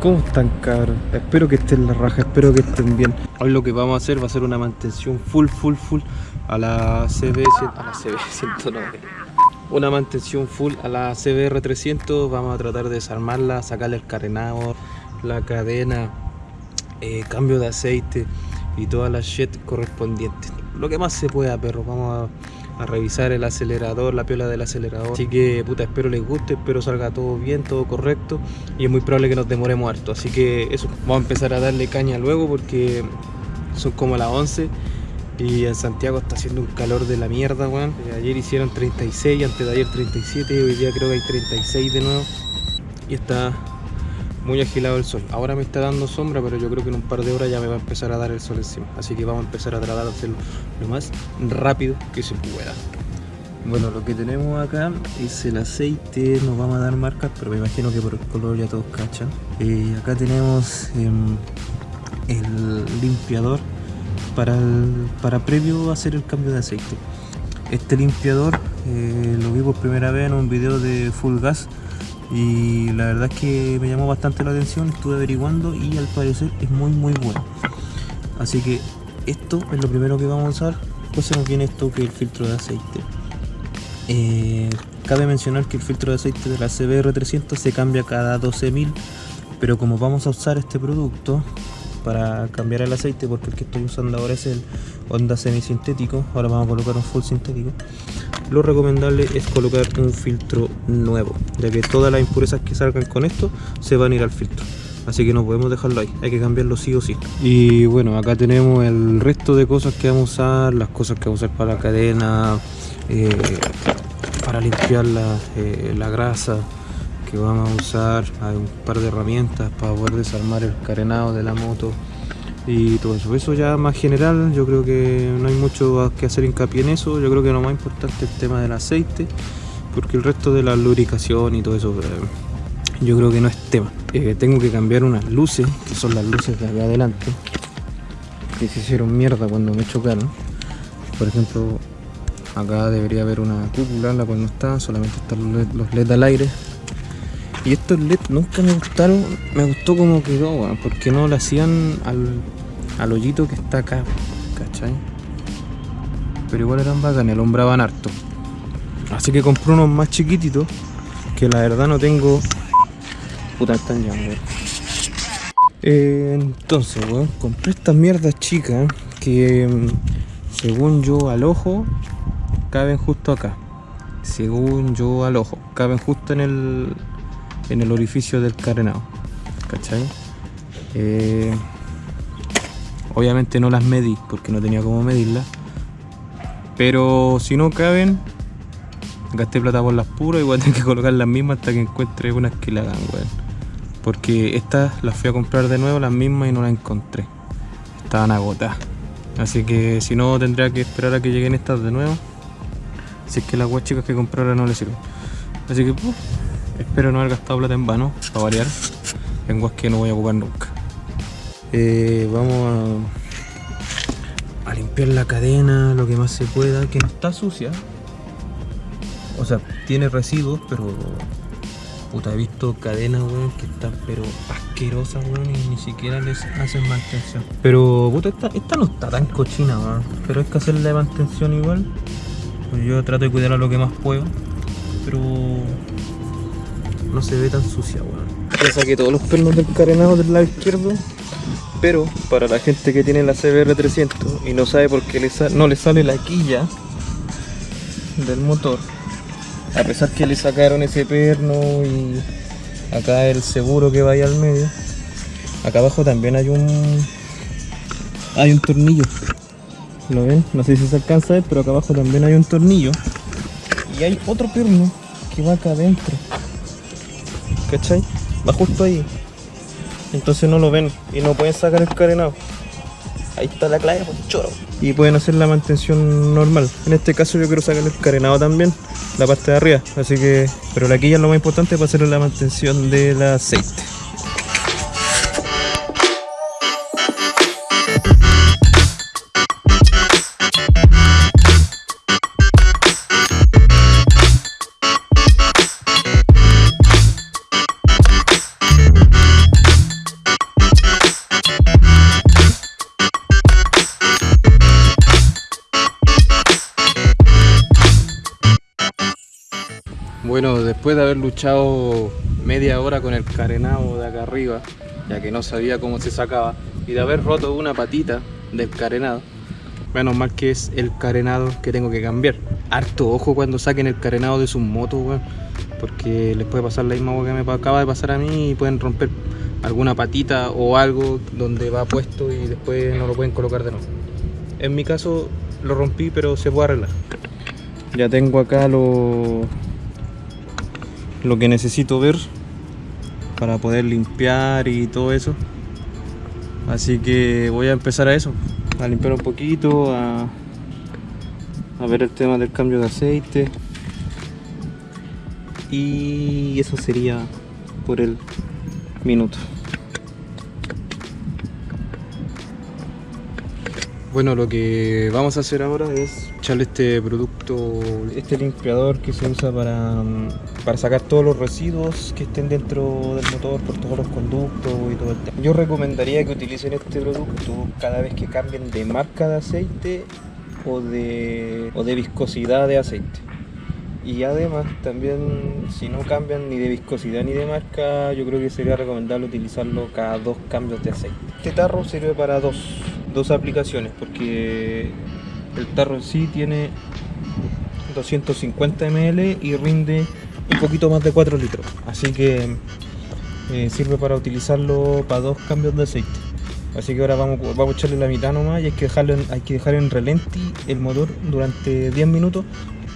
¿Cómo están cabros? Espero que estén la raja, espero que estén bien. Hoy lo que vamos a hacer va a ser una mantención full, full, full a la CB, a la CB 109. Una mantención full a la CBR 300. Vamos a tratar de desarmarla, sacarle el carenado, la cadena, eh, cambio de aceite y todas las shit correspondientes. Lo que más se pueda, perro. Vamos a a revisar el acelerador, la piola del acelerador. Así que, puta, espero les guste, espero salga todo bien, todo correcto. Y es muy probable que nos demoremos harto. Así que eso, vamos a empezar a darle caña luego porque son como las 11 y en Santiago está haciendo un calor de la mierda, weón. Ayer hicieron 36, antes de ayer 37, hoy día creo que hay 36 de nuevo. Y está muy agilado el sol. Ahora me está dando sombra, pero yo creo que en un par de horas ya me va a empezar a dar el sol encima. Así que vamos a empezar a tratar de hacerlo lo más rápido que se pueda. Bueno, lo que tenemos acá es el aceite, nos vamos a dar marcas, pero me imagino que por el color ya todos cachan. Eh, acá tenemos em, el limpiador para, para previo hacer el cambio de aceite. Este limpiador eh, lo vi por primera vez en un video de Full Gas y la verdad es que me llamó bastante la atención, estuve averiguando y al parecer es muy muy bueno. Así que esto es lo primero que vamos a usar, pues se nos viene esto que es el filtro de aceite. Eh, cabe mencionar que el filtro de aceite de la CBR300 se cambia cada 12.000 pero como vamos a usar este producto para cambiar el aceite porque el que estoy usando ahora es el Honda semisintético ahora vamos a colocar un full sintético lo recomendable es colocar un filtro nuevo ya que todas las impurezas que salgan con esto se van a ir al filtro. Así que no podemos dejarlo ahí, hay que cambiarlo sí o sí. Y bueno, acá tenemos el resto de cosas que vamos a usar las cosas que vamos a usar para la cadena eh, para limpiar la, eh, la grasa que vamos a usar hay un par de herramientas para poder desarmar el carenado de la moto y todo eso. Eso ya más general, yo creo que no hay mucho que hacer hincapié en eso. Yo creo que lo más importante es el tema del aceite, porque el resto de la lubricación y todo eso, eh, yo creo que no es tema. Eh, tengo que cambiar unas luces, que son las luces de acá adelante, que se hicieron mierda cuando me chocaron. Por ejemplo, acá debería haber una cúpula, la cual no está, solamente están los LED al aire. Y estos LED nunca me gustaron, me gustó como quedó, porque no lo hacían al, al hoyito que está acá, ¿cachai? Pero igual eran bacanes, alumbraban harto. Así que compré unos más chiquititos, que la verdad no tengo... Puta, están ya, eh, entonces, weón, compré estas mierdas chicas que mm, según yo al ojo caben justo acá. Según yo al ojo, caben justo en el, en el orificio del carenado. ¿Cachai? Eh, obviamente no las medí porque no tenía cómo medirlas. Pero si no caben, gasté plata por las puras y voy a tener que colocar las mismas hasta que encuentre unas que la hagan. Porque estas las fui a comprar de nuevo, las mismas, y no las encontré. Estaban agotadas. Así que si no, tendría que esperar a que lleguen estas de nuevo. Si es que las guas chicas que compré ahora no les sirven. Así que, Espero no haber gastado plata en vano, para variar. En que no voy a ocupar nunca. Eh, vamos a, a, limpiar la cadena lo que más se pueda, que no está sucia. O sea, tiene residuos, pero... Puta, he visto cadenas, weón, que están pero asquerosas, weón, y ni siquiera les hacen mantención. Pero, puta, esta, esta no está tan cochina, weón. Pero hay que hacerle mantención igual. Pues yo trato de cuidar a lo que más puedo. Pero no se ve tan sucia, weón. Ya saqué todos los pernos del carenado del lado izquierdo. Pero para la gente que tiene la CBR 300 y no sabe por qué no le sale la quilla del motor, a pesar que le sacaron ese perno y acá el seguro que vaya al medio, acá abajo también hay un hay un tornillo. ¿Lo ven? No sé si se alcanza a ver, pero acá abajo también hay un tornillo. Y hay otro perno que va acá adentro. ¿cachai? Va justo ahí. Entonces no lo ven y no pueden sacar el carenado. Ahí está la clave, pues choro. Y pueden hacer la mantención normal. En este caso yo quiero sacar el carenado también, la parte de arriba. Así que, pero la quilla es lo más importante para hacer la mantención del aceite. Después de haber luchado media hora con el carenado de acá arriba, ya que no sabía cómo se sacaba, y de haber roto una patita del carenado, menos mal que es el carenado que tengo que cambiar. Harto ojo cuando saquen el carenado de sus motos, weón, porque les puede pasar la misma que me acaba de pasar a mí y pueden romper alguna patita o algo donde va puesto y después no lo pueden colocar de nuevo. En mi caso lo rompí, pero se puede arreglar. Ya tengo acá lo, lo que necesito ver para poder limpiar y todo eso. Así que voy a empezar a eso, a limpiar un poquito, a, ver el tema del cambio de aceite. Y eso sería por el minuto. Bueno, lo que vamos a hacer ahora es echarle este producto, este limpiador que se usa para, para sacar todos los residuos que estén dentro del motor por todos los conductos y todo el tema. Yo recomendaría que utilicen este producto cada vez que cambien de marca de aceite o de, o de viscosidad de aceite. Y además también si no cambian ni de viscosidad ni de marca, yo creo que sería recomendable utilizarlo cada dos cambios de aceite. Este tarro sirve para dos dos aplicaciones porque el tarro en sí tiene 250 ml y rinde un poquito más de 4 litros así que eh, sirve para utilizarlo para dos cambios de aceite así que ahora vamos, vamos a echarle la mitad nomás y hay que, dejarlo hay que dejar en relenti el motor durante 10 minutos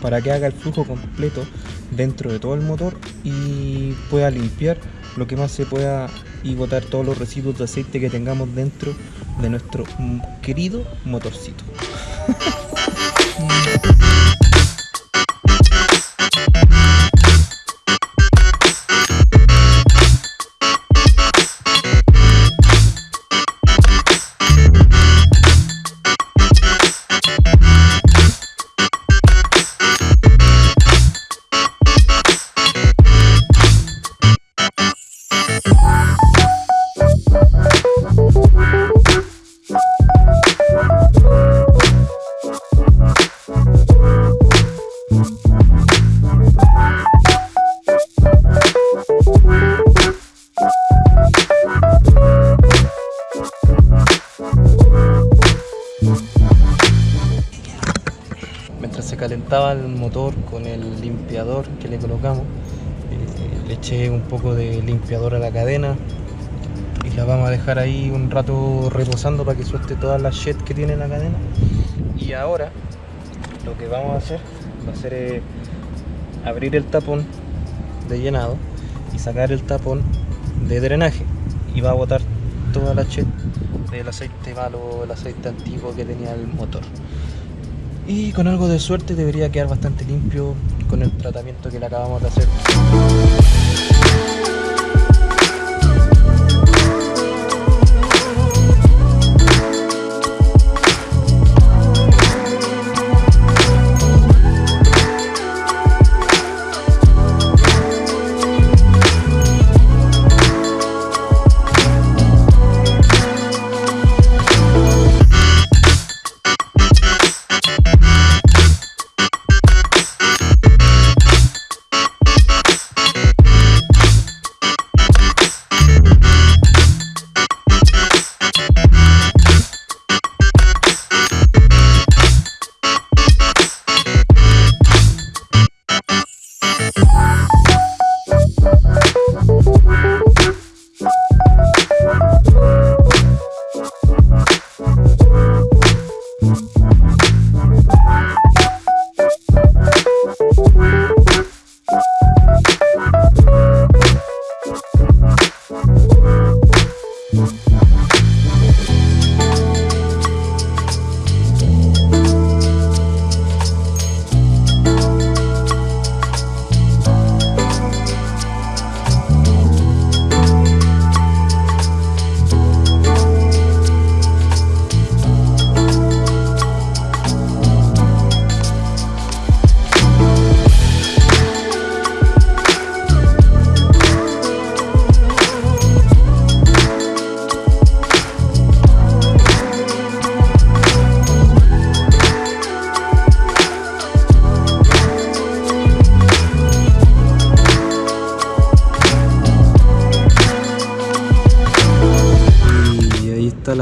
para que haga el flujo completo dentro de todo el motor y pueda limpiar lo que más se pueda y botar todos los residuos de aceite que tengamos dentro de nuestro querido motorcito. con el limpiador que le colocamos. Eh, le eché un poco de limpiador a la cadena y la vamos a dejar ahí un rato reposando para que suelte toda la shed que tiene la cadena. Y ahora lo que vamos a hacer va a ser eh, abrir el tapón de llenado y sacar el tapón de drenaje. Y va a botar toda la shed del aceite malo, el aceite antiguo que tenía el motor y con algo de suerte debería quedar bastante limpio con el tratamiento que le acabamos de hacer.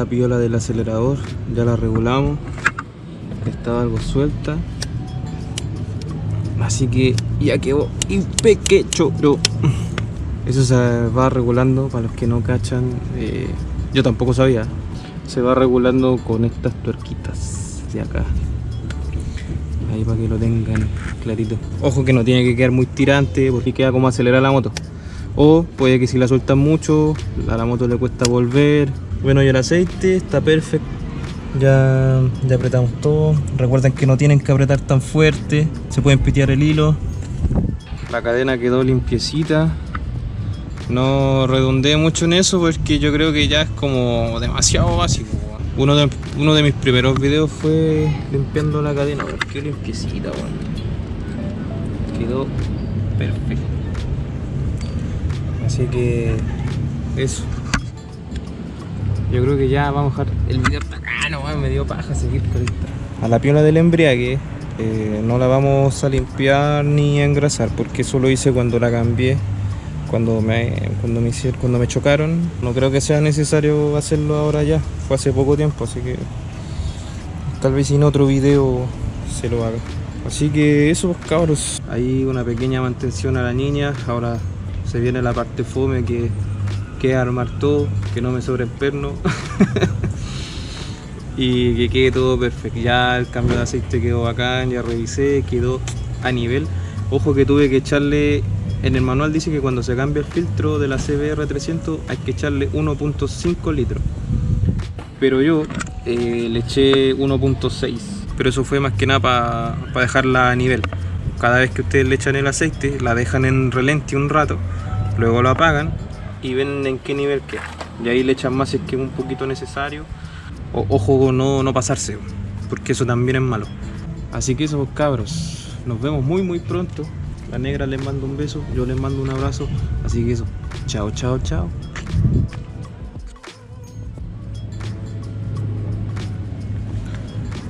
La piola del acelerador, ya la regulamos. Estaba algo suelta. Así que ya quedó impequecho, pero eso se va regulando para los que no cachan. eh, yo tampoco sabía. Se va regulando con estas tuerquitas de acá. Ahí para que lo tengan clarito. Ojo que no tiene que quedar muy tirante porque queda como acelerar la moto. O puede que si la sueltan mucho, a la moto le cuesta volver. Bueno, y el aceite está perfecto. Ya, ya apretamos todo. Recuerden que no tienen que apretar tan fuerte. Se pueden pitear el hilo. La cadena quedó limpiecita. No redondeé mucho en eso porque yo creo que ya es como demasiado básico. Uno de, uno de mis primeros videos fue limpiando la cadena. Qué limpiecita, weón. Quedó perfecto. Así que eso. Yo creo que ya vamos a dejar el video hasta acá, no me dio paja seguir con esta. A la piola del embriague eh, no la vamos a limpiar ni a engrasar porque eso lo hice cuando la cambié cuando me cuando me chocaron. No creo que sea necesario hacerlo ahora ya fue hace poco tiempo así que tal vez en otro video se lo haga. Así que eso pues cabros. Ahí una pequeña mantención a la niña ahora se viene la parte fome que que armar todo que no me sobre el perno y que quede todo perfecto. Ya el cambio de aceite quedó bacán, ya revisé, quedó a nivel. Ojo que tuve que echarle, en el manual dice que cuando se cambia el filtro de la CBR 300 hay que echarle 1.5 litros. Pero yo eh, le eché 1.6, pero eso fue más que nada para dejarla a nivel. Cada vez que ustedes le echan el aceite, la dejan en relente un rato, luego lo apagan y ven en qué nivel queda. Y ahí le echan más si es que es un poquito necesario. O- ojo no, no pasarse, porque eso también es malo. Así que eso, pues, cabros, nos vemos muy muy pronto. La negra les mando un beso, yo les mando un abrazo. Así que eso, chao, chao, chao.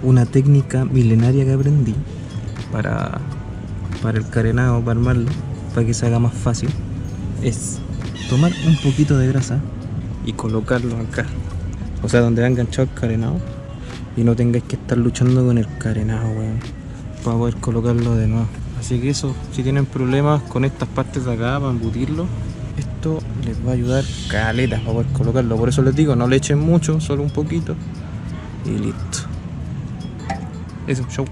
Una técnica milenaria que aprendí para, para el carenado, para armarlo, para que se haga más fácil, es tomar un poquito de grasa y colocarlo acá. O sea, donde va enganchado el carenado y no tengáis que estar luchando con el carenado, weón, para poder colocarlo de nuevo. Así que eso, si tienen problemas con estas partes de acá para embutirlo, esto les va a ayudar caleta para poder colocarlo. Por eso les digo, no le echen mucho, solo un poquito y listo. Eso, show.